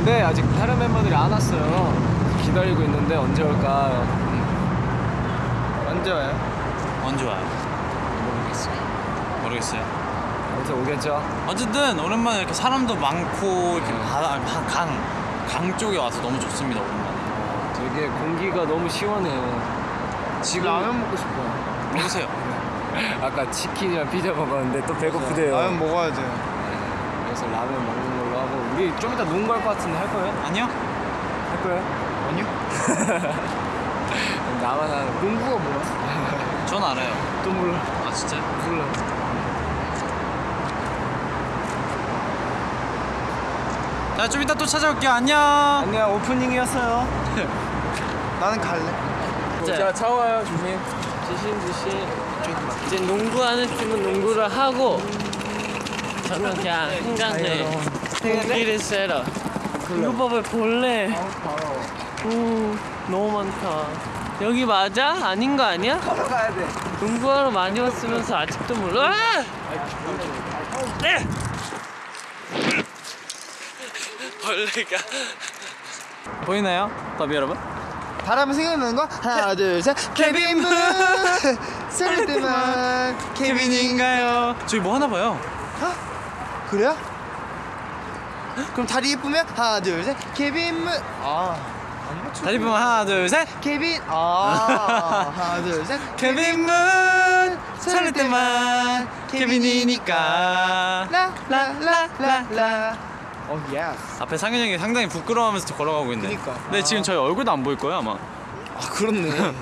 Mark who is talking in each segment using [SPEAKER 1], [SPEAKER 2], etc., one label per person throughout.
[SPEAKER 1] 근데 아직 다른 멤버들이 안 왔어요. 기다리고 있는데 언제 올까 언제 와요?
[SPEAKER 2] 언제 와요?
[SPEAKER 1] 모르겠어요.
[SPEAKER 2] 모르겠어요.
[SPEAKER 1] 언제 오겠죠?
[SPEAKER 2] 어쨌든 오랜만에 이렇게 사람도 많고 이렇게
[SPEAKER 1] 네.
[SPEAKER 2] 바다 아니, 강, 강, 강 쪽에 와서 너무 좋습니다 오랜만에.
[SPEAKER 1] 되게 공기가 너무 시원해요. 지금 라면 먹고 싶어요.
[SPEAKER 2] 먹으세요.
[SPEAKER 1] 아까 치킨이랑 피자 먹었는데 또 배고프대요.
[SPEAKER 3] 라면 먹어야지.
[SPEAKER 1] 그래서 라면 먹는 걸로 하고 우리 좀 이따 농구 할것 같은데 할 거예요?
[SPEAKER 2] 아니요?
[SPEAKER 1] 할 거예요?
[SPEAKER 3] 아니요?
[SPEAKER 1] 나만 거. 농구가 뭐야?
[SPEAKER 2] 전 알아요.
[SPEAKER 1] 또 몰라.
[SPEAKER 2] 아 진짜?
[SPEAKER 1] 몰라.
[SPEAKER 2] 자좀 이따 또 찾아올게요. 안녕.
[SPEAKER 1] 안녕 오프닝이었어요.
[SPEAKER 3] 나는 갈래.
[SPEAKER 1] 자 차와요 조심. 조심 조심. 이제 농구하는 팀은 농구를 하고 저는 그냥 한강에 공기를 쐬러. 이거 봐봐 벌레. 오 너무 많다. 여기 맞아? 아닌 거 아니야?
[SPEAKER 3] 가야 돼.
[SPEAKER 1] 농구하러 많이 왔으면서 아직도 몰라? 아! 네! 벌레가
[SPEAKER 2] 보이나요, 더비 여러분?
[SPEAKER 3] 바람을 생각나는 거 하나 둘 셋. 케빈 문 설렐 때만 케빈인가요?
[SPEAKER 2] 저기 뭐 하나 봐요.
[SPEAKER 3] 그래요? 그럼 다리 예쁘면 하나 둘 셋. 케빈 문. 아. 안.
[SPEAKER 2] 다리 보면 하나, 둘, 셋.
[SPEAKER 3] 케빈. 아. 하나 둘 셋.
[SPEAKER 2] 케빈 문 설렐 때만 케빈이니까.
[SPEAKER 3] 라라라라라. 어 yes.
[SPEAKER 2] 앞에 상현 형이 상당히 부끄러워하면서 걸어가고 있네.
[SPEAKER 3] 그니까.
[SPEAKER 2] 근데 지금 저희 얼굴도 안 보일 거예요 아마.
[SPEAKER 3] 아 그렇네.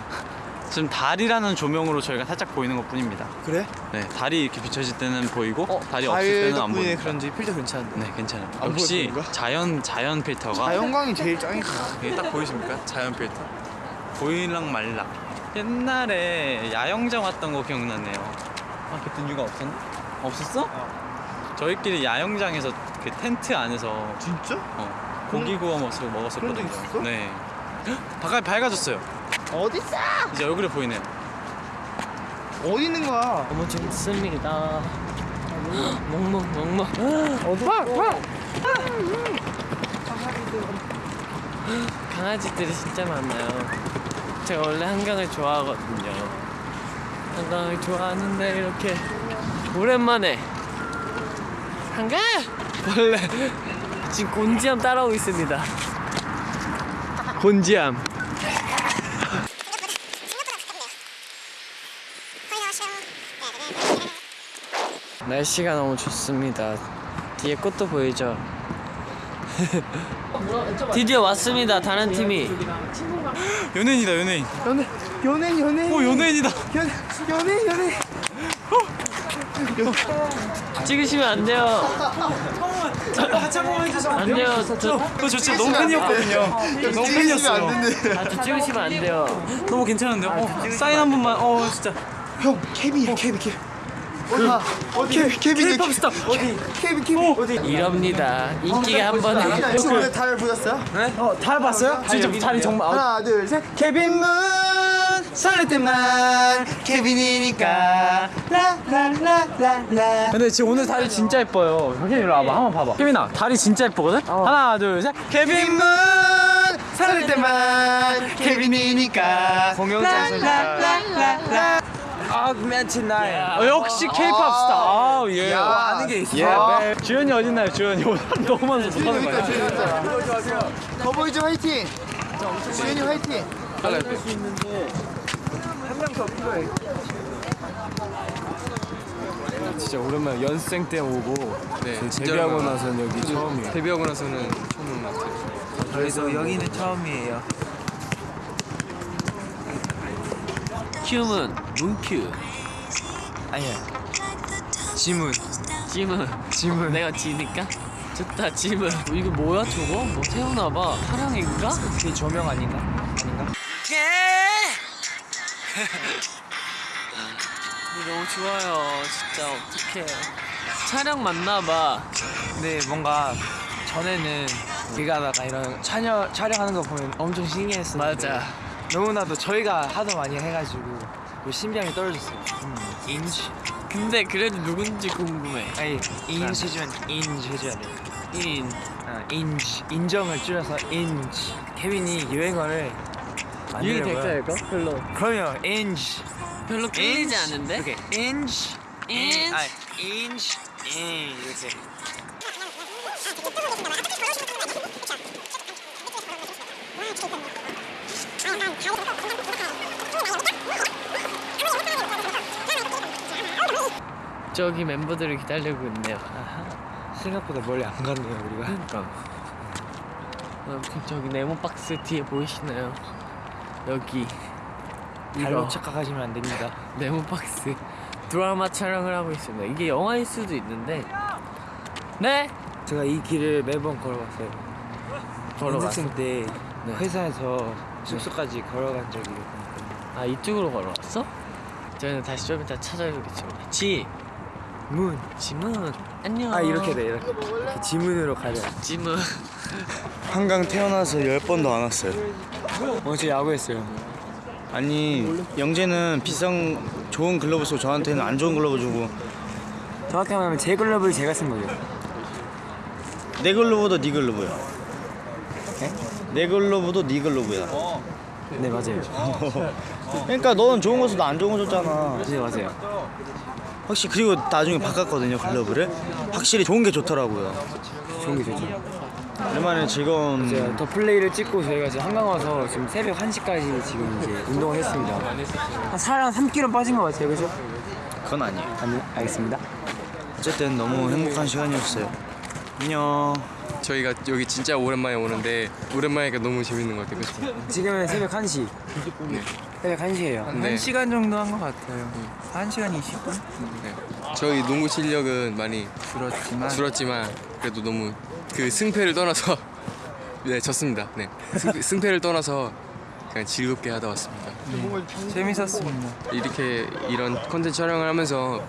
[SPEAKER 2] 지금 달이라는 조명으로 저희가 살짝 보이는 것 뿐입니다.
[SPEAKER 3] 그래?
[SPEAKER 2] 네, 달이 이렇게 비춰질 때는 보이고
[SPEAKER 3] 어,
[SPEAKER 2] 달이 없을 때는 안 보입니다.
[SPEAKER 3] 그런지 필터 괜찮은데.
[SPEAKER 2] 네, 괜찮아요.
[SPEAKER 3] 안
[SPEAKER 2] 역시? 자연 자연 필터가
[SPEAKER 3] 자연광이 제일 짱이다.
[SPEAKER 2] 이게 딱 보이십니까? 자연 필터. 보일랑 말랑. 옛날에 야영장 왔던 거 기억나네요. 아 그때 이유가 없었나? 없었어? 저희끼리 야영장에서 그 텐트 안에서
[SPEAKER 3] 진짜?
[SPEAKER 2] 어, 고기 구워 먹었었거든요.
[SPEAKER 3] 그런 적 있었어?
[SPEAKER 2] 네. 바깥 밝아졌어요.
[SPEAKER 3] 어디 있어?
[SPEAKER 2] 이제 얼굴에 보이네요.
[SPEAKER 3] 어디 있는 거야?
[SPEAKER 1] 너무 재밌습니다. 멍멍 멍멍.
[SPEAKER 3] 어디?
[SPEAKER 1] 강아지들이 진짜 많아요. 제가 원래 한강을 좋아하거든요. 한강을 좋아하는데 이렇게 오랜만에 한강 원래 지금 곤지암 따라오고 있습니다. 곤지암. 날씨가 너무 좋습니다. 뒤에 꽃도 보이죠? 드디어 왔습니다. 다른 팀이.
[SPEAKER 2] 연예인이다 연예인.
[SPEAKER 3] 연애 연애 연애.
[SPEAKER 2] 오 연예인이다.
[SPEAKER 3] 연 연애 연애.
[SPEAKER 1] 찍으시면 안 돼요. 안 돼요. 저, 저,
[SPEAKER 2] 저 진짜 너무 팬이었거든요. 너무 팬이었어요.
[SPEAKER 1] 아, 저 찍으시면 안 돼요.
[SPEAKER 2] 너무 괜찮은데요? 어, 사인 한 번만. 어 진짜.
[SPEAKER 3] 형 케빈이야 케빈 케빈. 그 어디 케빈 케빈
[SPEAKER 1] 스타
[SPEAKER 3] 어디 케빈 케빈 어디?
[SPEAKER 1] 이럽니다. 인기가 한 번에.
[SPEAKER 3] 친구들 달 보셨어요? 네?
[SPEAKER 2] 다 봤어요? 진짜 달이 정말.
[SPEAKER 3] 하나 둘 셋. 케빈 문 설렐 때만 케빈이니까 라라라라라.
[SPEAKER 2] 근데 지금 오늘 달이 진짜 예뻐요. 형님 이리 와봐. 한번 봐봐. 케빈아, 달이 진짜 예쁘거든? 하나, 둘, 셋.
[SPEAKER 3] 케빈 문 설렐 때만 케빈이니까
[SPEAKER 1] 공연장에서.
[SPEAKER 2] 어, 역시 케이팝 스타. 아, 예.
[SPEAKER 3] 야, 아는 게 있어.
[SPEAKER 2] 예. 주연이 어딨나요, 주연이? 오늘 너무 많아서 못 하는 거야.
[SPEAKER 3] 더보이즈 화이팅. 주연이 화이팅.
[SPEAKER 1] 진짜 오랜만에 연습생 때 오고
[SPEAKER 4] 네,
[SPEAKER 1] 그
[SPEAKER 4] 진짜
[SPEAKER 1] 데뷔하고. 나서는 여기 처음이에요.
[SPEAKER 4] 데뷔하고 나서는 처음 온 것 같아요.
[SPEAKER 3] 그래서 여기는 처음이에요.
[SPEAKER 1] 큐문 문큐.
[SPEAKER 3] 아니야. 지문.
[SPEAKER 1] 지문. 지문. 내가 지니까? 좋다 지문. 어, 이거 뭐야 저거? 뭐 태우나봐. 사랑인가?
[SPEAKER 3] 그게 조명 아닌가? 아닌가?
[SPEAKER 1] 너무 좋아요. 진짜 어떡해. 촬영 맞나봐.
[SPEAKER 3] 근데 뭔가 전에는 길 가다가 이런 촬영, 촬영하는 거 보면 엄청 신기했었는데
[SPEAKER 1] 맞아.
[SPEAKER 3] 너무나도 저희가 하도 많이 해가지고 그 심장이 떨어졌어요. 인지
[SPEAKER 1] 근데 그래도 누군지 궁금해.
[SPEAKER 3] 아니 인시 해주면 인지 해줘야 돼
[SPEAKER 1] 인.
[SPEAKER 5] 아, 인지 인정을 줄여서 인지 케빈이 유행어를
[SPEAKER 1] 이게. 될까요 이거? 별로.
[SPEAKER 5] 그럼요 인지
[SPEAKER 1] 별로 끌리지 않은데?
[SPEAKER 5] 이렇게 인지
[SPEAKER 1] 인지.
[SPEAKER 5] 아 인지 인 이렇게
[SPEAKER 1] 저기 멤버들을 기다리고 있네요.
[SPEAKER 5] 생각보다 멀리 안 갔네요 우리가.
[SPEAKER 1] 그러니까. 어, 그 저기 네모 박스 뒤에 보이시나요? 여기. 이거.
[SPEAKER 5] 착각하시면 안 됩니다.
[SPEAKER 1] 네모 박스. 드라마 촬영을 하고 있습니다. 이게 영화일 수도 있는데. 네?
[SPEAKER 5] 제가 이 길을 매번 걸어왔어요.
[SPEAKER 1] 걸어왔어
[SPEAKER 5] 연습생 때
[SPEAKER 1] 네.
[SPEAKER 5] 회사에서 숙소까지 걸어간 적이 있거든요.
[SPEAKER 1] 아 이쪽으로 걸어왔어? 저희는 다시 좀 이따 찾아뵙겠습니다. 지!
[SPEAKER 5] 문
[SPEAKER 1] 지문. 안녕.
[SPEAKER 5] 아 이렇게 돼 이렇게, 이렇게 지문으로 가려
[SPEAKER 1] 지문.
[SPEAKER 3] 한강 태어나서 열 번도 안 왔어요.
[SPEAKER 5] 어제 야구했어요.
[SPEAKER 3] 아니 영재는 비싼 좋은 글러브 쓰고 저한테는 안 좋은 글러브 주고.
[SPEAKER 5] 정확히 말하면 제 글러브를 제가 쓴 거죠.
[SPEAKER 3] 내 글러브도 네 글러브야. 내 글러브도 네 글러브야.
[SPEAKER 5] 네 맞아요
[SPEAKER 3] 그러니까 너는 좋은 거 써도 안 좋은 거 줬잖아.
[SPEAKER 5] 네 맞아요
[SPEAKER 3] 확실히 그리고 나중에 바꿨거든요 글러브를. 확실히 좋은 게 좋더라고요.
[SPEAKER 5] 좋은 게 좋죠
[SPEAKER 3] 얼마나 즐거운.
[SPEAKER 5] 제가 더 플레이를 찍고 저희가 지금 한강 와서 지금 새벽 1시까지 지금 이제 운동을 했습니다 한살한 3kg 빠진 것 같아요 그죠?
[SPEAKER 3] 그건 아니에요.
[SPEAKER 5] 아니 알겠습니다
[SPEAKER 3] 어쨌든 너무 행복한 시간이었어요. 안녕.
[SPEAKER 4] 저희가 여기 진짜 오랜만에 오는데 오랜만이니까 너무 재밌는 것 같아요. 그쵸?
[SPEAKER 5] 지금은 새벽 1시.
[SPEAKER 4] 네.
[SPEAKER 5] 새벽 1시예요.
[SPEAKER 4] 네.
[SPEAKER 5] 1시간 정도 한 것 같아요. 1시간 20분?
[SPEAKER 4] 네. 저희 농구 실력은 많이
[SPEAKER 5] 줄었지만.
[SPEAKER 4] 줄었지만 그래도 너무 그 승패를 떠나서 네 졌습니다. 네. 승, 승패를 떠나서 그냥 즐겁게 하다 왔습니다.
[SPEAKER 5] 재밌었습니다.
[SPEAKER 4] 이렇게 이런 컨텐츠 촬영을 하면서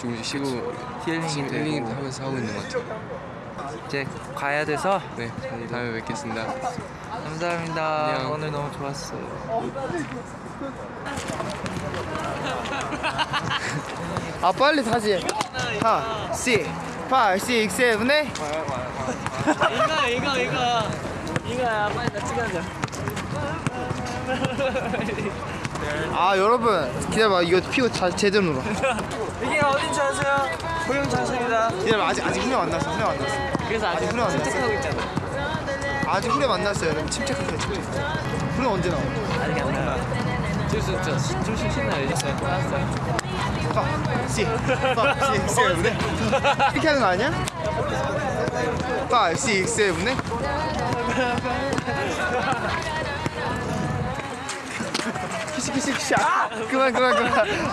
[SPEAKER 4] 조금씩 쉬고
[SPEAKER 5] 힐링이
[SPEAKER 4] 힐링 하면서 하고 있는 것 같아요
[SPEAKER 5] 이제 가야 돼서
[SPEAKER 4] 네 다음에 뵙겠습니다
[SPEAKER 5] 감사합니다
[SPEAKER 4] 안녕.
[SPEAKER 5] 오늘 너무 좋았어요
[SPEAKER 3] 아 빨리 다시. 하, 시, 파, 시, 세븐에.
[SPEAKER 1] 이거 이거 이거 이거야 빨리 나 찍어줘
[SPEAKER 3] 아 여러분 기다려봐 이거 피고 자, 제대로 놀아.
[SPEAKER 5] 이게 어딘지 아세요? 고용 자세입니다
[SPEAKER 3] 기다려봐 아직 아직 후렴 안 났어 후렴 안 났어.
[SPEAKER 1] 그래서 아직
[SPEAKER 3] 후렴 안.
[SPEAKER 1] 침착하고 있잖아
[SPEAKER 3] 아직 후렴 안 났어요 여러분 침착하세요 침착. 후렴 언제 나와?
[SPEAKER 1] 아직 안 나와 줄수 있죠 좀 신나요 이제 알았어요
[SPEAKER 3] 파, 시, 파, 시, 세븐에. 이렇게 하는 거 아니야? 파, 시, 세븐에. 키시 키시 키시. 아! 그만 그만 그만.